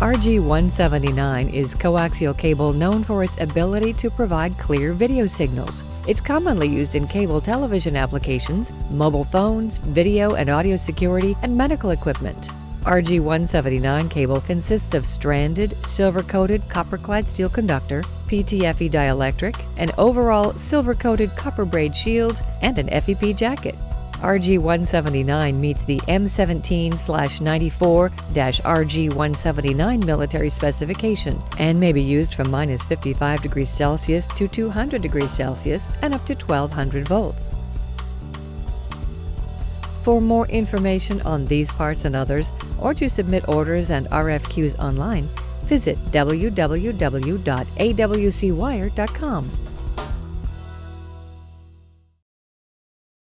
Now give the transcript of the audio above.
RG179 is coaxial cable known for its ability to provide clear video signals. It's commonly used in cable television applications, mobile phones, video and audio security, and medical equipment. RG179 cable consists of stranded, silver-coated copper-clad steel conductor, PTFE dielectric, an overall silver-coated copper braid shield, and an FEP jacket. RG-179 meets the M17-94-RG-179 military specification and may be used from minus 55 degrees Celsius to 200 degrees Celsius and up to 1200 volts. For more information on these parts and others, or to submit orders and RFQs online, visit www.awcwire.com.